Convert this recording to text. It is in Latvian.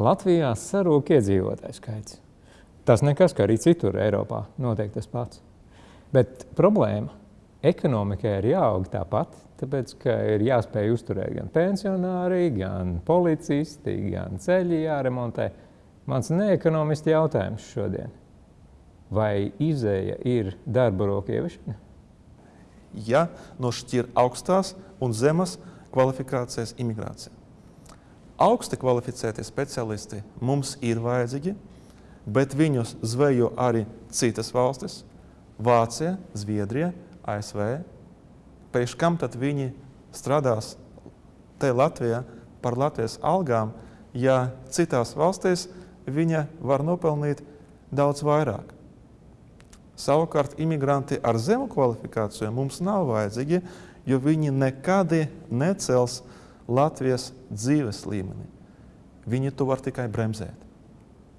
Latvijā sarūk iedzīvotāju skaits. Tas nekas, ka arī citur Eiropā notiek tas pats. Bet problēma ekonomikai ir jāaug tāpat, tāpēc, ka ir jāspēj uzturēt gan pensionāri, gan policisti, gan ceļi jāremontē. Mans neekonomisti jautājums šodien. Vai izēja ir darba roku ieviešana? Ja nošķir augstās un zemas kvalifikācijas imigrācija. Augsti kvalificēti speciālisti mums ir vajadzīgi, bet viņus zvejo arī citas valstis - Vācija, Zviedrija, ASV. Pēc kam tad viņi strādās te Latvijā par Latvijas algām, ja citās valstīs viņa var nopelnīt daudz vairāk? Savukārt imigranti ar zemu kvalifikāciju mums nav vajadzīgi, jo viņi nekad necels Latvijas dzīves līmeni. Viņi to var tikai bremzēt.